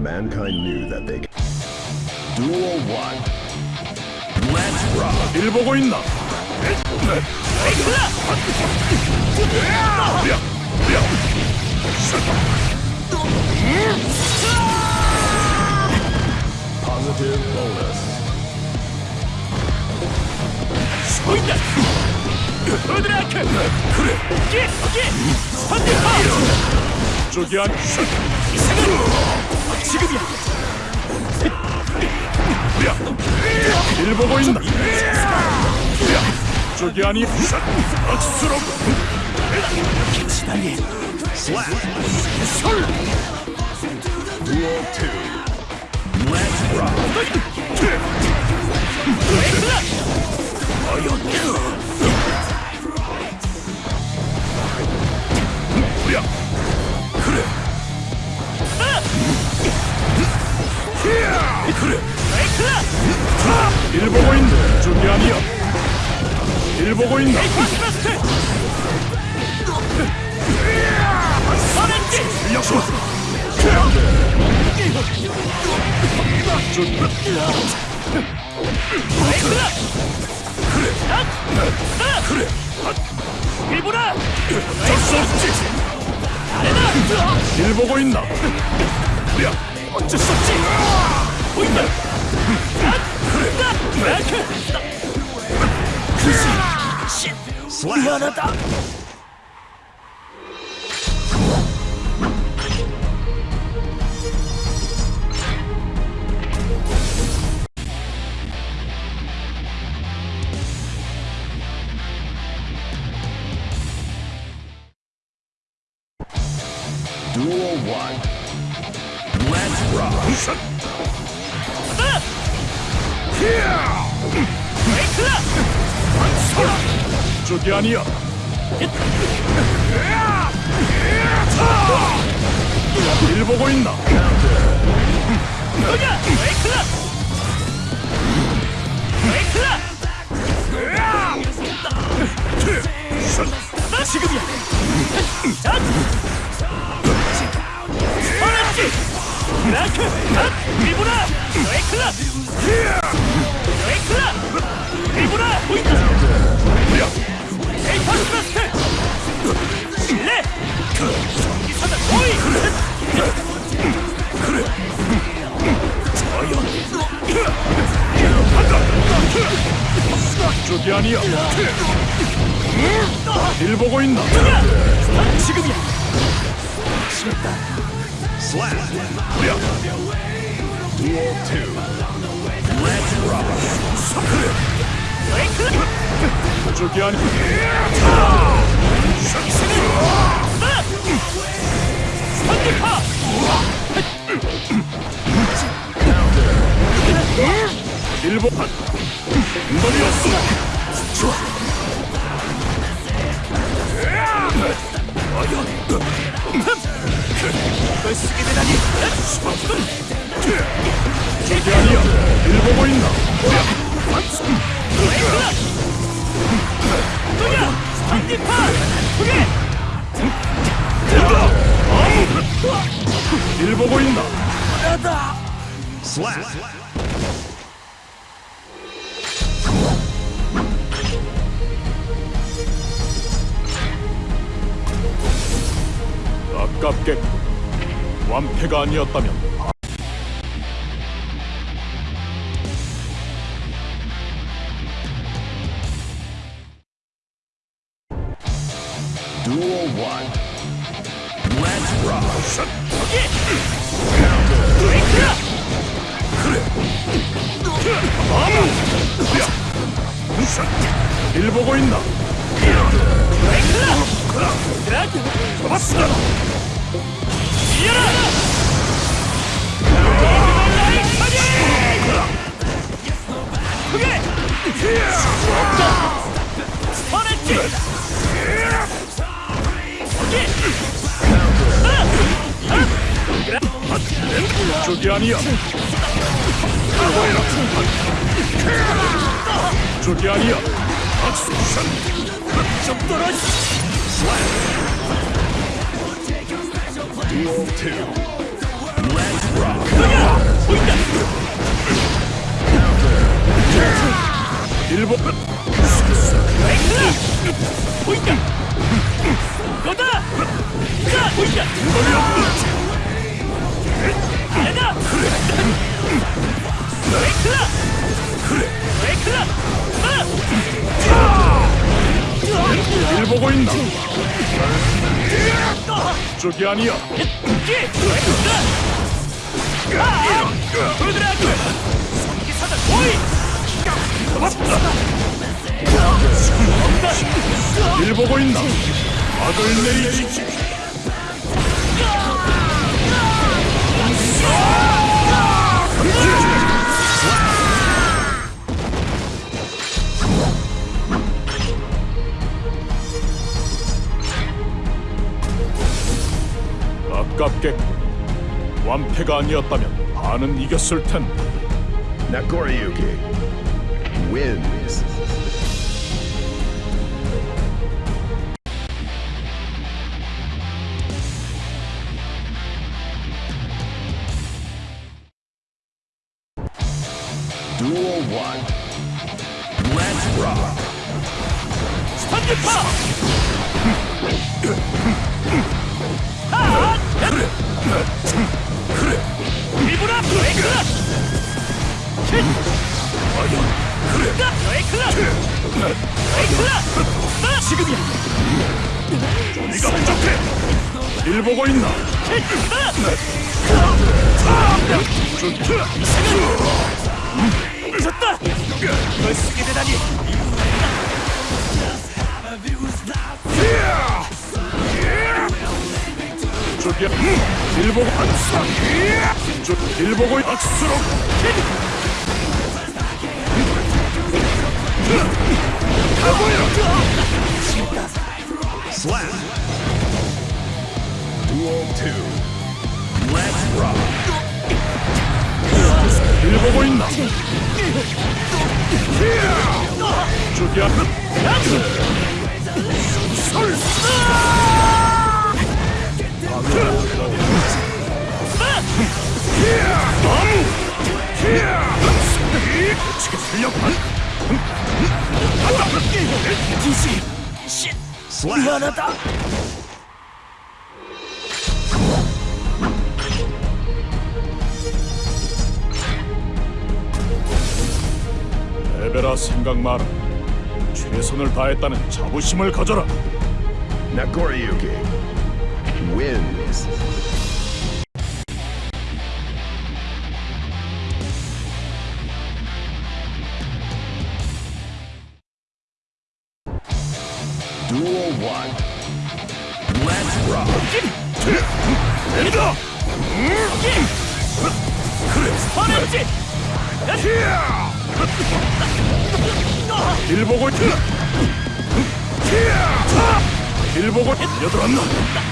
Mankind knew that they could. Duel 1. Let's rock! 1 보고 있나? Positive bonus. 보인다! 으드라크! 그래! 오케이! 오케이! 스펀드 파워! 지금이야. 일 보고 있나? 저기 아니 악수로. 지달리. 설. 일보고인 준비 아니야 일보고인. 역시 그래 그래 일보라 적수 일보고 있나. 야 っちそっち。ほいだだ 게 아니야. 일 보고 있나? 지금이야! 지 라크! 핫! 웨이클라! 것이 아니야. 일 보고 있나? 지금이야. 싫다. 슬랩. 야. Dual 2. Let's rock. 서클. 저기 아니. 선택파. 일본. 머리였어. 일보고 있 나? 슬 랩! 가깝게 완패가 아니었다면 일 보고 있나? 아, 잡았어! 저게 아니야. 저게 아니야. 악수션. 좀 떨어지. 음악은 허리가 레이클라 일 보고 있나? 쪽이 아니야. 일 보고 있나? 악을 내리지. 아깝겠고 완패가 아니었다면 반은 이겼을 텐데 Nagoriyuki wins. 쪽이야. 일 보고 악수. 쪽일 보고 악수로. Slap. Duel 2. Let's rock. 일 보고 있나? 쪽이야. 치게 살려봐. Slap. 미안하다 에베라 생각 마라. 최선을 다했다는 자부심을 가져라. Nagoriyuki wins. Duel 1. Let's rock. 내리다. 화냈지 일 보고 있다. 일 보고 여들었나?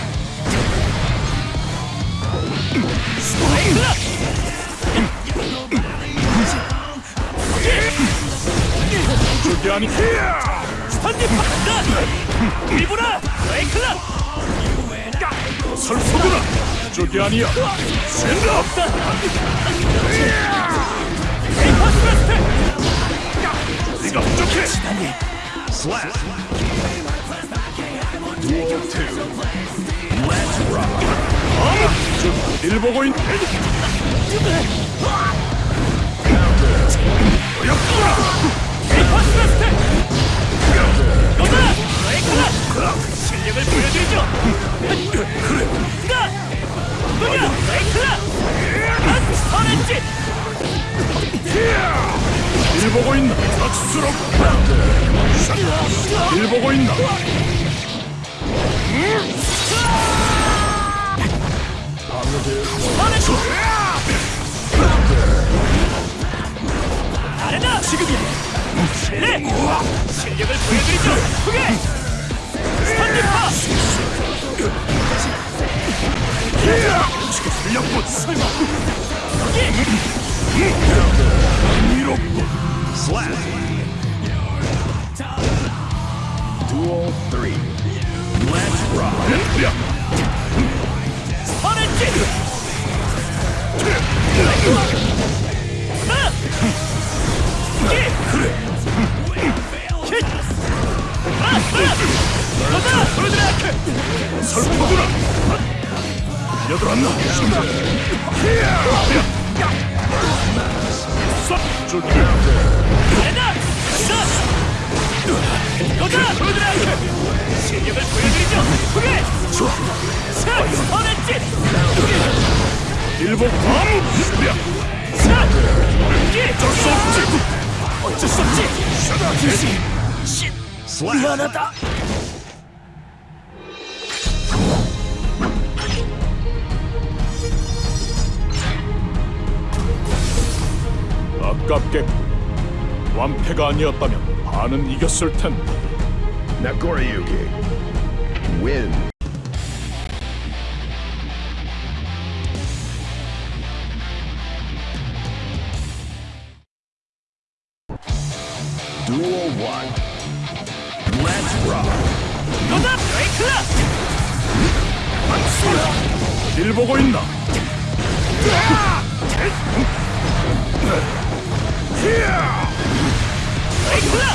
쪽이 아니. 스탄드파 리브라 브레이크라 설수구나. 쪽이 아니야. 에이퍼스 베스트 네가 부족해. Slap. Duel 2. Let's rock. 일 보고 있. 에이퍼스 베스트 너다 브레이크라 실력을 보여드리죠 일 보고 있나? 있나? 잘해다 지금이야 실내 실력을 보여드리죠 스탄드파 치게 살렸군. 설마. 완패가 아니었다면 반은 이겼을 텐데 Nagoriyuki. Win. Duel 1. Let's rock. 너다! 브레이크라! 일 보고 있나 브레이크라! 일 보고 있나 퍼스 트!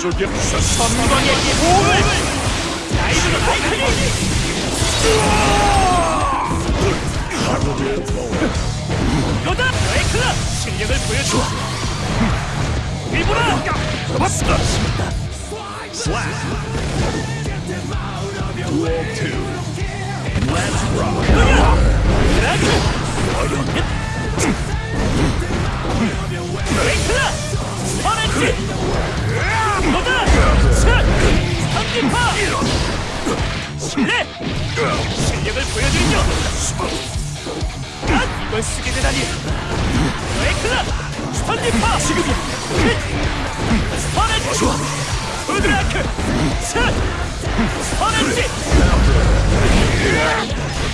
퍼스트! 저기 삼광의 몸을! 나이브가 나이크니! 너다! 브레이크라! 실력을 보여줘! 일보라! 잡았다 Slap. Duel 2. Let's rock. 브레이크라! 퍼렌치! 너다! 샷! 삼진파! 실내! 실력을 보여드리죠! 아, 이걸 쓰게 되다니! 브레이크라! 스턴디파! 지금이야! 스턴렌치! 우드라크! 샷! 스턴렌치!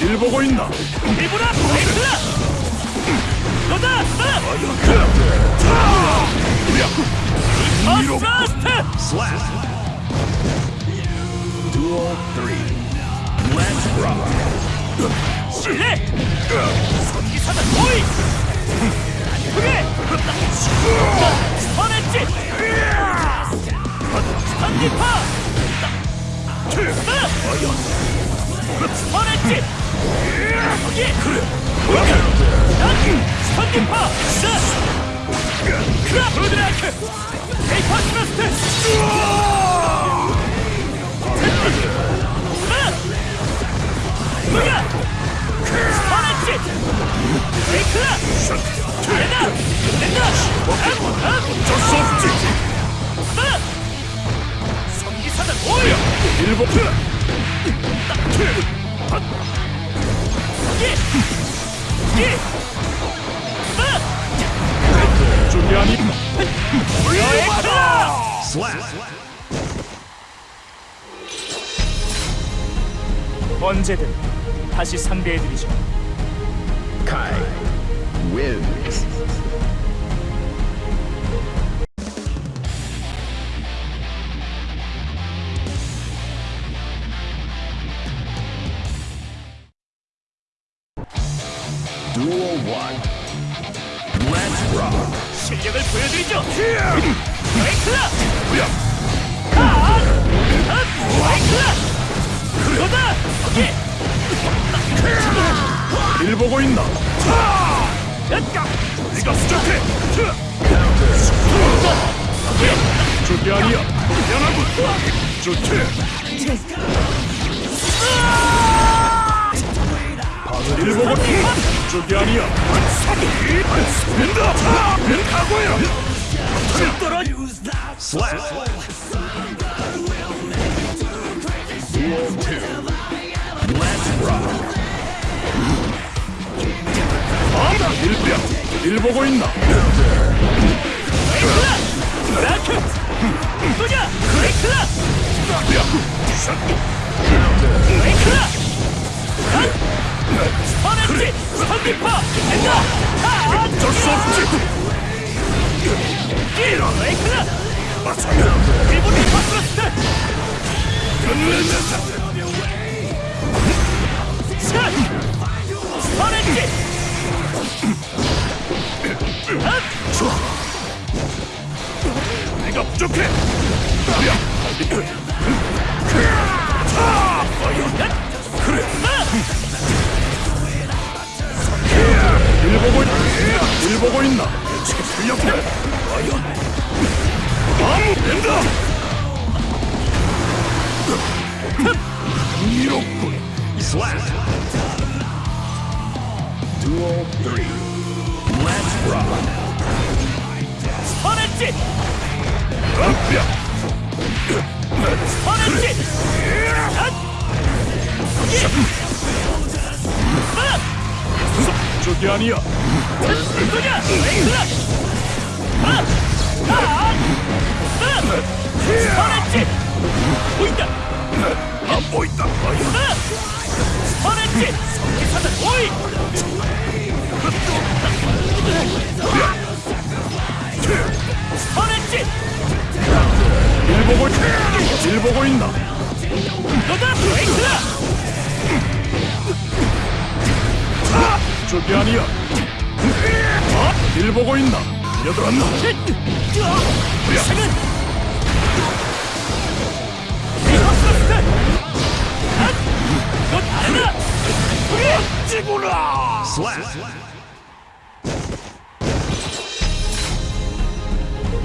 일 보고 있나 일보라! 브레이크라! 너다! 나! 어스라스트! Slap. Duel 3. Let's rock. 실내! 성기사다 보이! 크게! 스턴했지! 스턴디파! 스턴했지! 거기! 스턴디파! 크라 브로드라크! 페이퍼 스러스트! 뭐야! 스턴했지! 브레이크라! 된다! 된다! 업! 업! 어쩔 수 없지 나! 성기사다 오이! 일 보고 예! 예! 아니 브레이크라! Slap. 언제든 다시 상대해드리죠. Kai wins.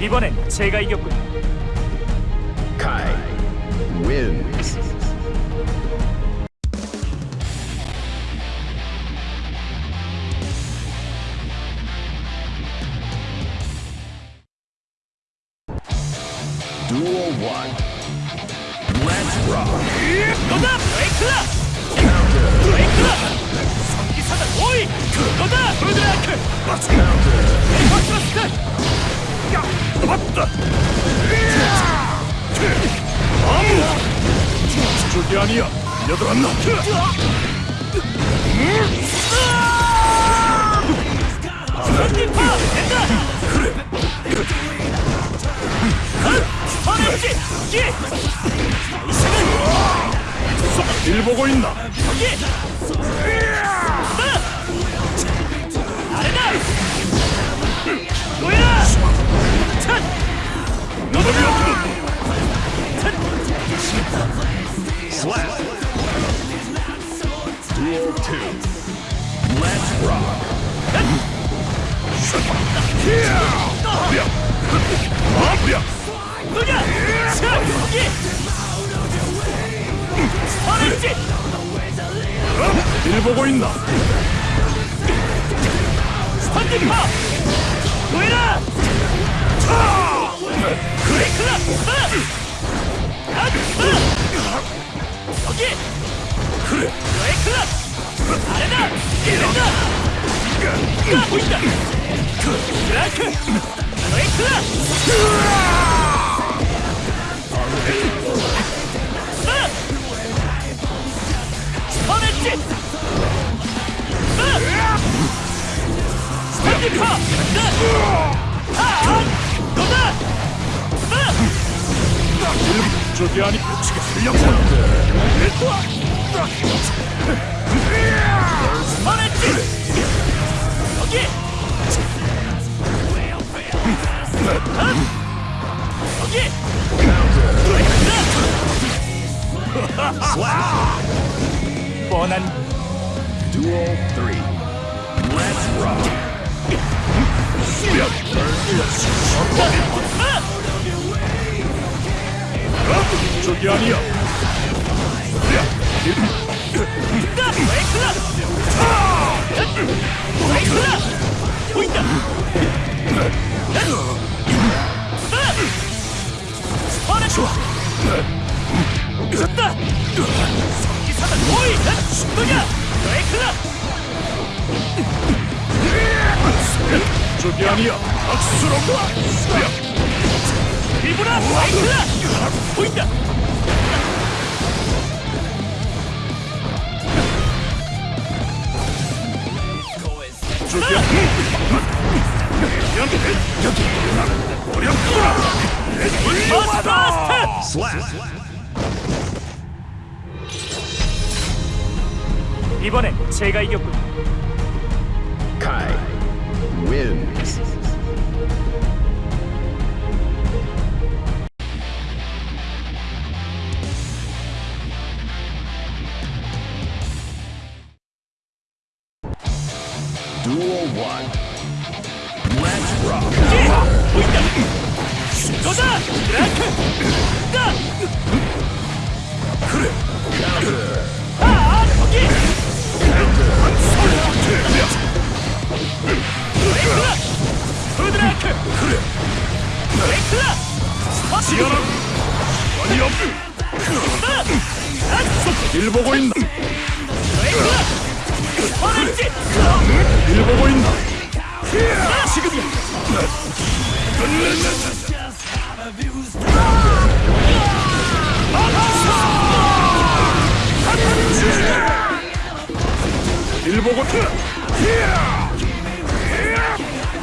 이번엔 제가 이겼군요. Kai wins. 일 보고 있나? 스탄딩파! 노예라! 브레이크라! 아! 여기! 그래! 브레이크라! 아레나! 이른다! 저기아니 지금 실력자인데 스파네치 take it! Let's rock. 저기 아니야. 박수로 야, 일부라 라이트라 보인다 저기 여기 여기 어렵구나. 버스트 Slap. 이번엔 제가 이겼군 Kai wins. 일 보고 있나? 레이클라! 스파렌지! 일 보고 있나? 지금이야! 일 보고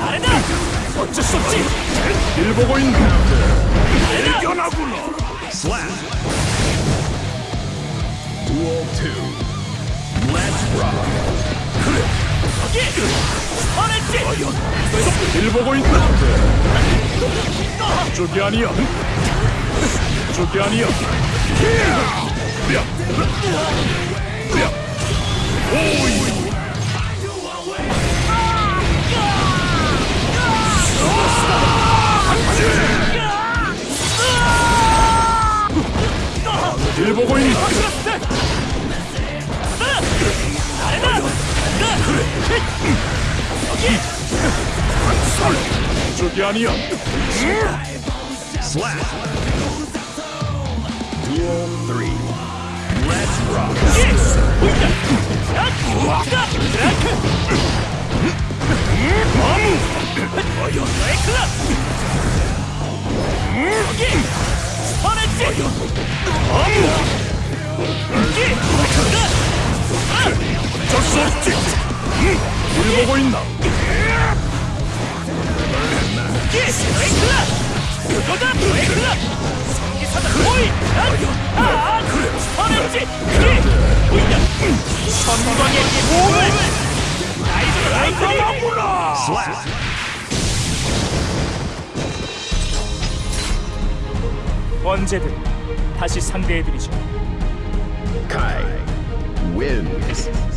아래다! 어쩔 수 없지! 일 보고 있나? 일견하구나. Slap. Duel 2. Let's rock. 거기! 스파렌지! 일 보고 있나? 저기 아니야. 저기 아니야. 오이. 일보 고 있나? 아래다! 저기 아니야. Slap. Duel 3. Let's rock. 거기! 보인다! 야! 자! 드라크! 레이클 일 보고 있나? 그거다! 성기사다! 아! 보인다! 선광의 몸을! 라이트닝! 언제든 다시 상대해드리죠. Kai wins.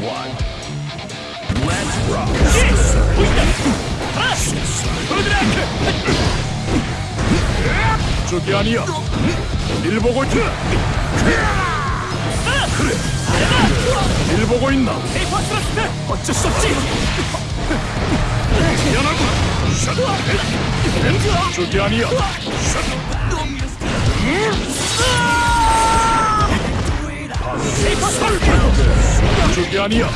1. Let's rock. 보인다! 하나! 브로드라크! 저기 아니야. 일 보고 있나? 그래. 일 보고 있나? 페이퍼 스러스트! 어쩔 수 없지! 미안하구나. 샷. 저기 아니야. 페 Джугиания!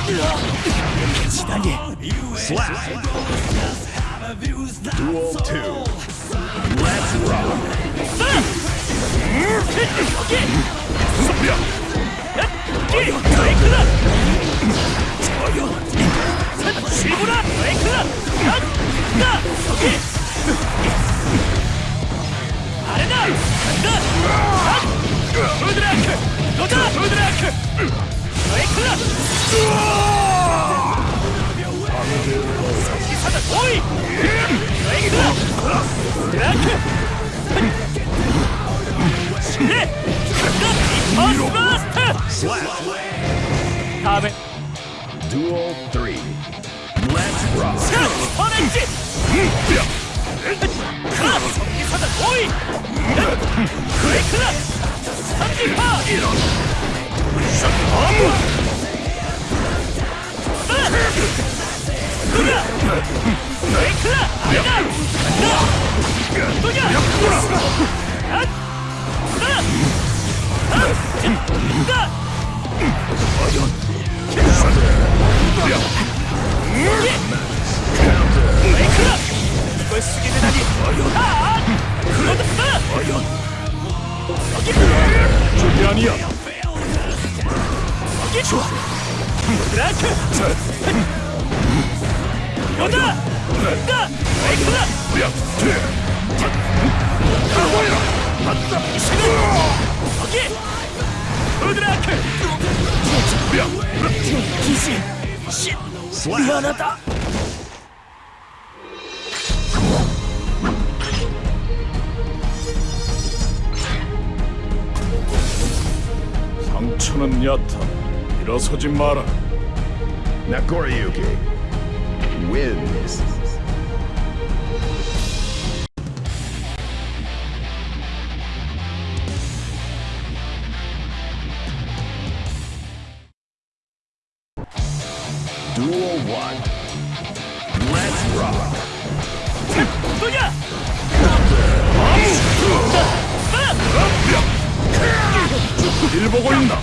Читание! Slap! Duel 2! Let's rock! Okay! 기! 야. 거기! 레이클라! 시부라! 레이클라! 야! 야! 거기! 아래다! 간다! 야! 브로드라크! 너다! 브로드라크! 레이클라! 기사다 보이! 레이 클라! 드라크! 네! 간다! 이퍼스마스터! Slap. 다음에 Duel 3. Let's rock. 자! 퍼냈지! 자! 성기사다 보이! 브레이크다! 삼지파! 누냐! 브레이크다! 아니다! 누냐! 이걸 쓰게 되다니 아! 저기 아니야. 이게 좋아 드라크 여다 가에 이크다 야, 돼. 거기 드라크 야, 기신 신미 상처는 얕아. 일어서지 마라. Nakoriyuki wins. Duel 1. 일 보고 있나?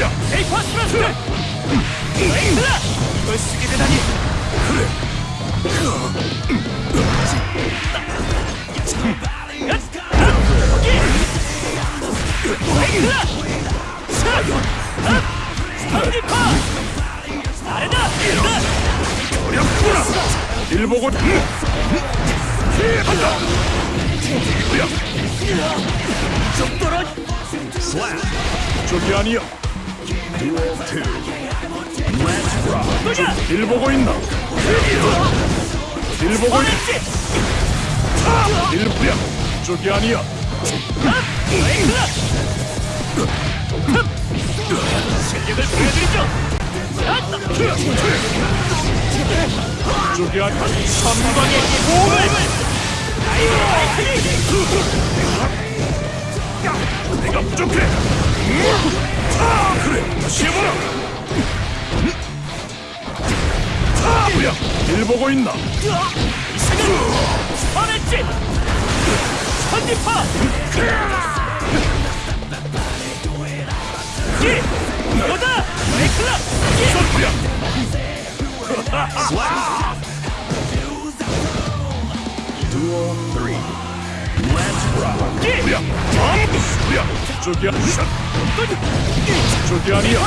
야, 에이파 스라스 에이크다 이걸 쓰게 되다니 스턴디파 잘해다 어렵구나. 일 보고. 한다. 저기 아니야. Duel 2. Let's rock. 누냐 일 보고 있나? 일 보고 있. 어딨지 일 야, 저기 아니야. 실력을 보여드리죠 저기 아니야. 삼광의 몸을 내가 부족해. 아, 그래. 다시 해보라. 아, 뭐야? 일 보고 있나? 선했지 선디파 이 여다 에이크다 뭐야? Duel 3. 저기 아니야. 저기 아니야. 저기 아니야.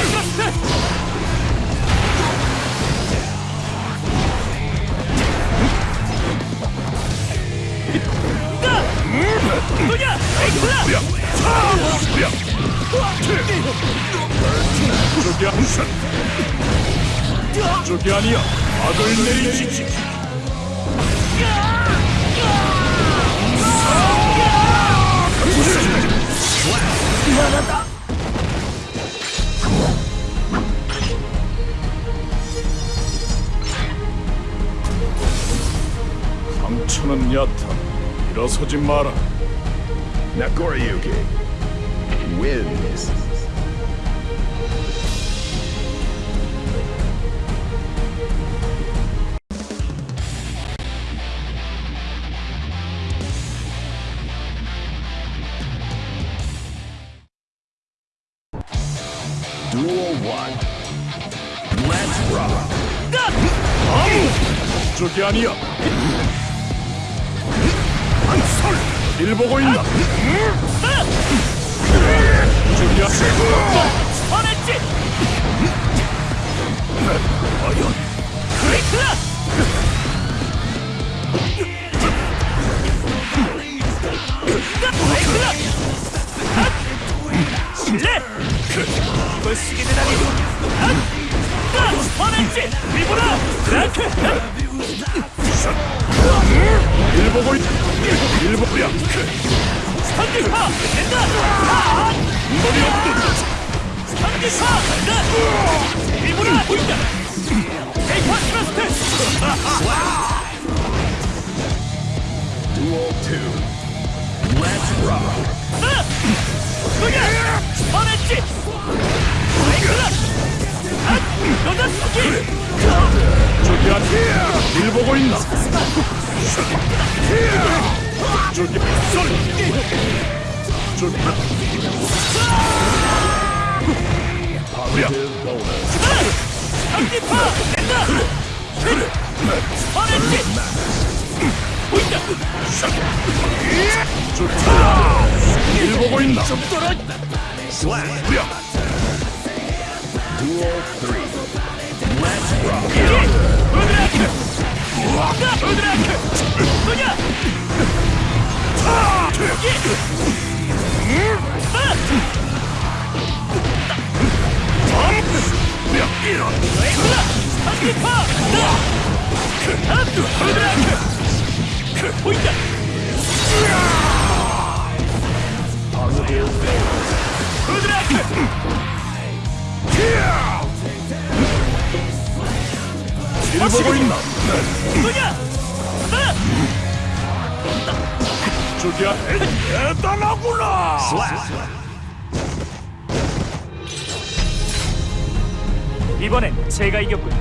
저기 아니야. 상처는 얕아. 일어서지 마라. Nakoriyuki wins. 아니야. 한솔 일 보고 있나? 아니야. 선했지? 과연? 에이크다! 실례! 이걸 쓰게 되다니. 선했지? 리보라 드라크 일 보고 있. 일 보야. 선디파 된다 머리 없는 선디파 간다 리보라 보인다 에이파 스러스트 Duel 2. Let's rock. 선했지 에이크다 여자 쓰기 저기 아니야. 일 보고 있나? 저기 썰 저기 bonus. 전기파 된다 퍼렌치 보인다 좋다 일 보고 있나 떨어진다 Slap. 우야 Duel 3. Here! 일 보고 있나? 누냐? 나 저기야? 대단하구나! Slap. 이번엔 제가 이겼군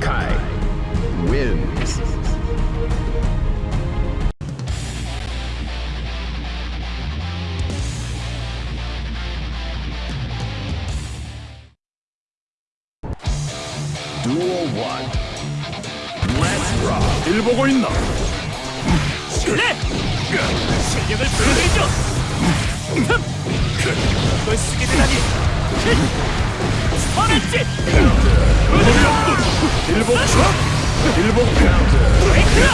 Kai wins. 일 보고 있나? 네 실력을 보여드리죠! 이걸 쓰게 되다니! 퍼렌치 일 보고 일 보고 엑스라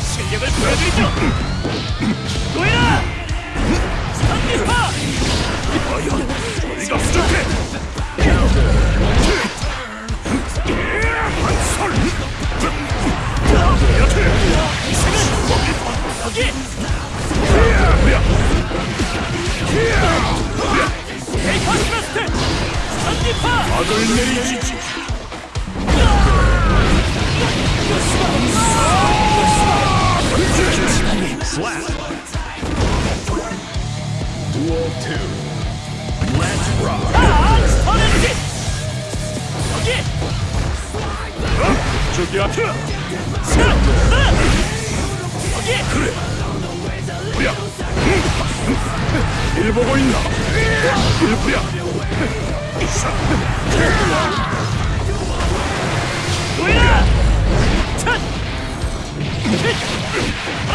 실력을 보여드리죠! 노예라 전기파! 이가 부족해 내리시지 Slap. Duel 2. Let's rock. 아 퍼렌치 차 나! 여기 우야 일 보고 있나 일 부야 노예라 차 아!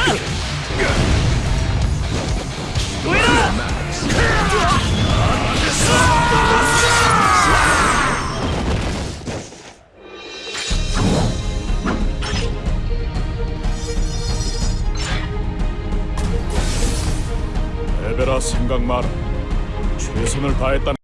노예라 에베라 생각 마라. 최선을 다했다는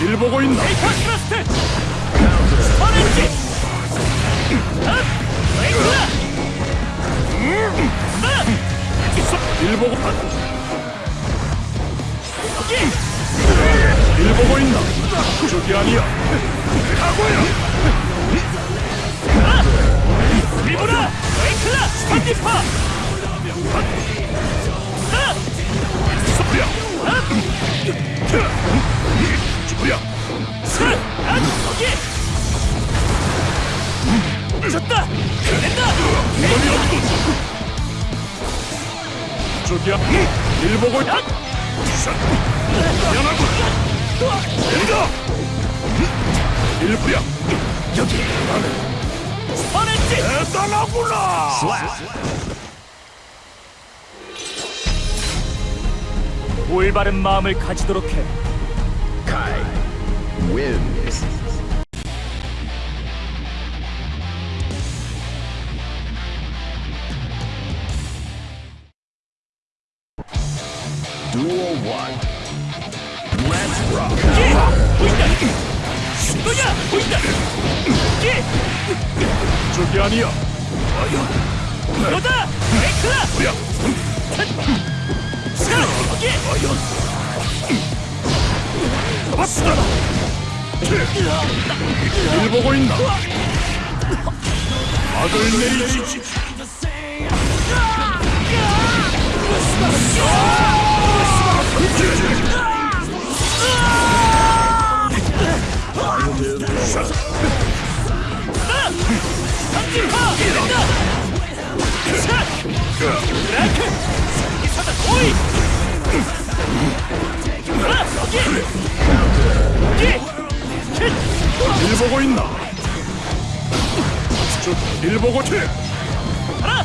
일 보고 있나? 데이터 스러스트! 스퍼렌지? 브레이크다! 일 보고 여기! 일 보고 있나? 저기 아니야. 가고야. 리브라! 브레이크다! 스펀지파 소 리야. 소리야. 여기 졌다 된다 이건이 없군. 저기야. 일 보고 있다. 미안하군. 내리다. 일 부야. 여기. 스퍼렌지 대단하구나. 올바른 마음을 가지도록 해 Kai wins. Duel 1. Let's rock. 보인다 신도야 보인다 여기 저기 아니야. 너다 잡았다. 일 보고 있나? 악을 내리지. 삼진파 된다 자브 아일 보고 있나? 저일 보고 튀. 하나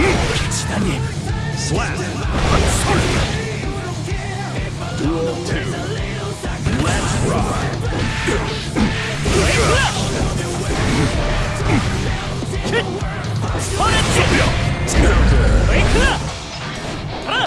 여기 지단이 Slap. Duel 2. Let's rock. 브레이크다 킥 스퍼렌지 브레이크다 하나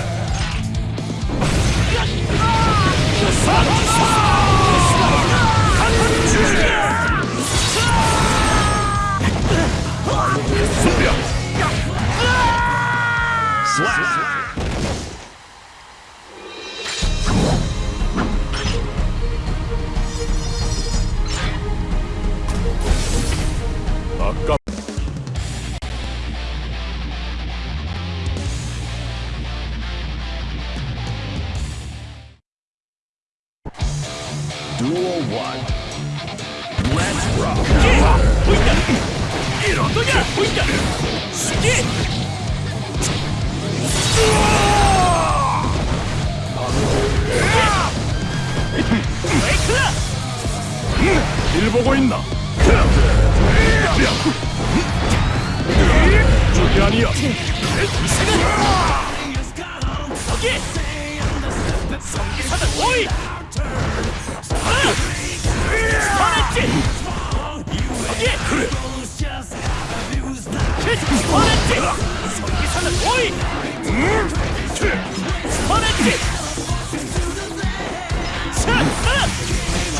리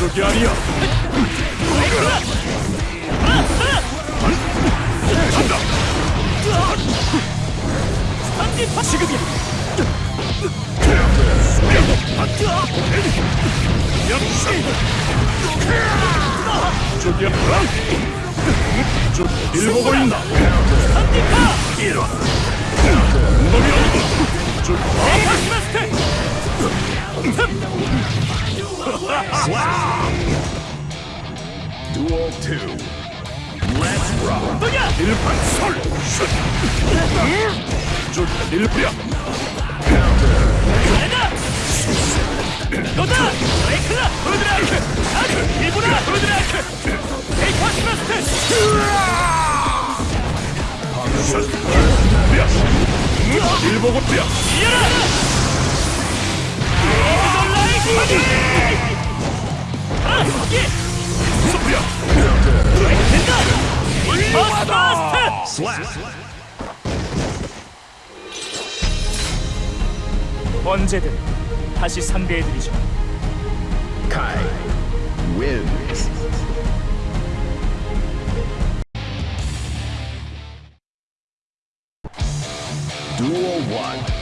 저기 아니야. 브레이크다 하나 하나 간다. 스펀지 지금이야 저기 아니야. 저일 보고 있나? 스턴디파 이런 엉덩이 아니고 저 에이파스마스 터 Duel 2. Let's rock. 일판 설 슛. 저 일부야 내가 너다 에이클라 후드라이크 아니 일부라 후드라이크 에이파스마스터 야 일보고 야 이어라 언제든 다시 상대해드리죠 Kai wins. Duel 1.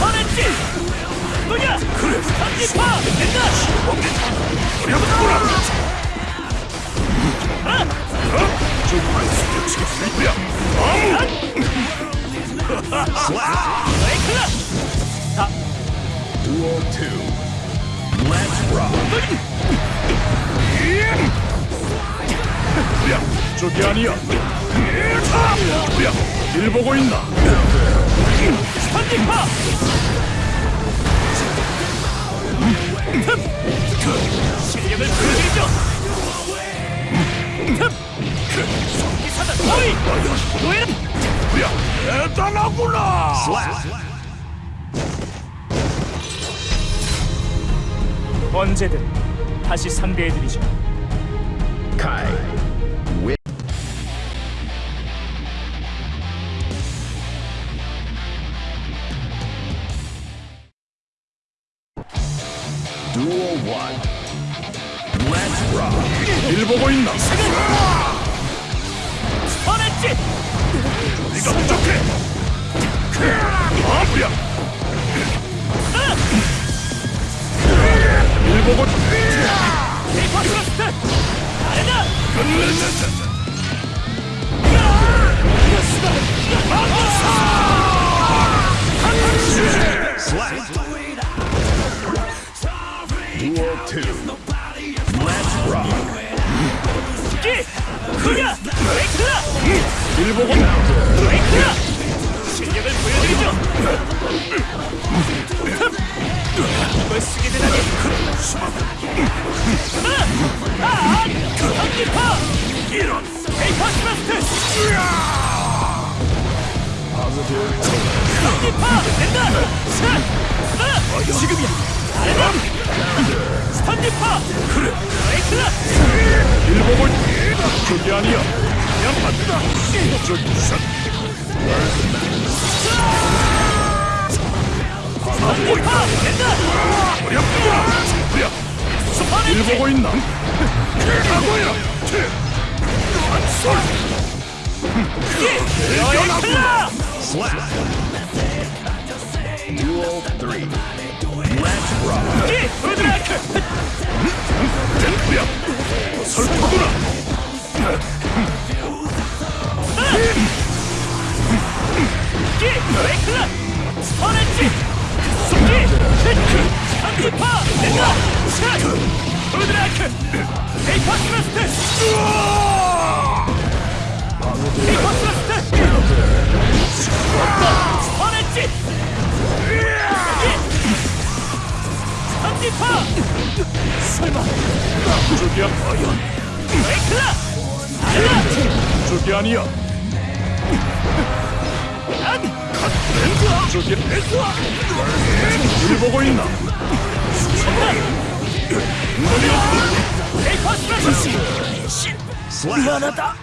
화냈지? 뭐냐? 그래 삼지파 된다! 어렵구나 저 한술 치기 일부야 에이클라! Duel 2. Let's rock. 야 저기 아니야 야 일 보고 있나 삼지파! 실력을 보여드리죠! 기사단 어이! 노예는 야 대단하구나. 언제든 다시 상대해드리죠 wins. 저기 아니야 그냥 맞다 저기 샷 스턴디파! 된다! 어렵구나 야 스파네치! 일보고 있나 하고야 한솔 에이클라! Slap. Duel 3. Let's rock. 기! 후드라이크! 야 설파구나 기! 에 저기야 과연 에이클라! 아레나! 저기 아니야 안! 저기 일보고 있나 에이파스러스트! slash. 미안하다